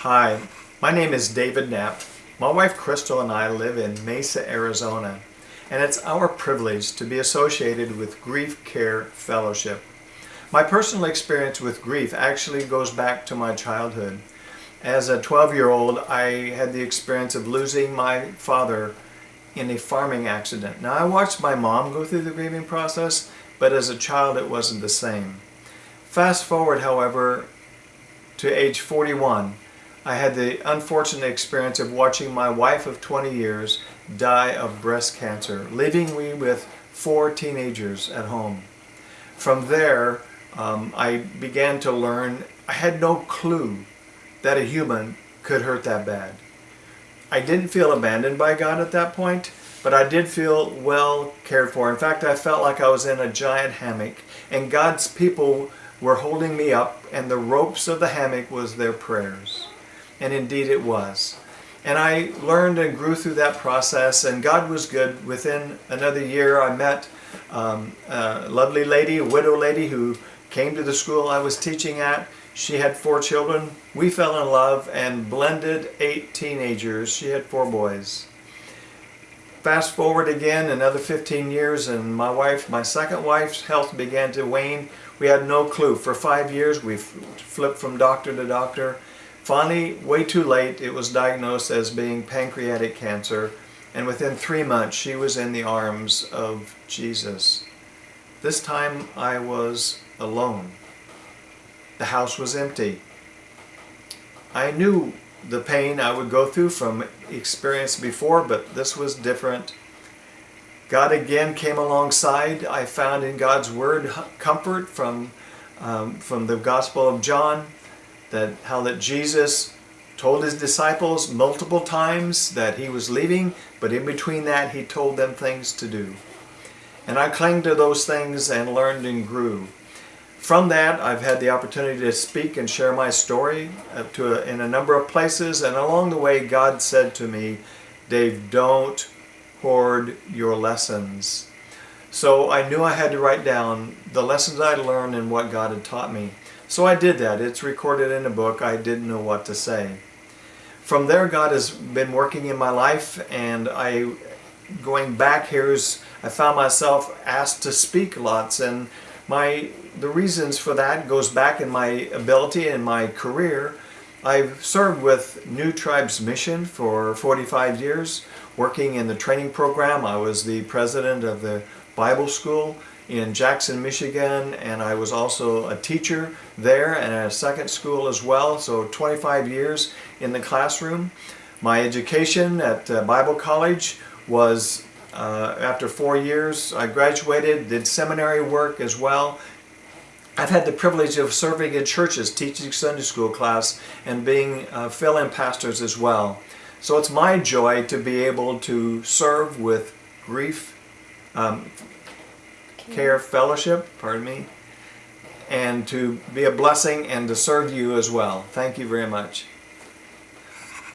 Hi, my name is David Knapp. My wife Crystal and I live in Mesa, Arizona, and it's our privilege to be associated with Grief Care Fellowship. My personal experience with grief actually goes back to my childhood. As a 12-year-old, I had the experience of losing my father in a farming accident. Now, I watched my mom go through the grieving process, but as a child it wasn't the same. Fast forward, however, to age 41, I had the unfortunate experience of watching my wife of 20 years die of breast cancer, leaving me with four teenagers at home. From there, um, I began to learn, I had no clue that a human could hurt that bad. I didn't feel abandoned by God at that point, but I did feel well cared for. In fact, I felt like I was in a giant hammock and God's people were holding me up and the ropes of the hammock was their prayers. And indeed it was. And I learned and grew through that process and God was good. Within another year I met um, a lovely lady, a widow lady who came to the school I was teaching at. She had four children. We fell in love and blended eight teenagers. She had four boys. Fast forward again another 15 years and my wife, my second wife's health began to wane. We had no clue. For five years we flipped from doctor to doctor. Finally, way too late, it was diagnosed as being pancreatic cancer and within three months she was in the arms of Jesus. This time I was alone. The house was empty. I knew the pain I would go through from experience before, but this was different. God again came alongside. I found in God's Word comfort from, um, from the Gospel of John, that how that Jesus told his disciples multiple times that he was leaving, but in between that he told them things to do. And I clung to those things and learned and grew. From that, I've had the opportunity to speak and share my story uh, to a, in a number of places, and along the way, God said to me, Dave, don't hoard your lessons. So I knew I had to write down the lessons I'd learned and what God had taught me. So I did that. It's recorded in a book. I didn't know what to say. From there, God has been working in my life, and I, going back here, is I found myself asked to speak lots, and my the reasons for that goes back in my ability and my career. I've served with New Tribes Mission for 45 years, working in the training program. I was the president of the Bible School in Jackson, Michigan, and I was also a teacher there and at a second school as well, so 25 years in the classroom. My education at uh, Bible College was uh, after four years, I graduated, did seminary work as well. I've had the privilege of serving in churches, teaching Sunday school class, and being uh, fill-in pastors as well. So it's my joy to be able to serve with Grief um, Care Fellowship, pardon me, and to be a blessing and to serve you as well. Thank you very much.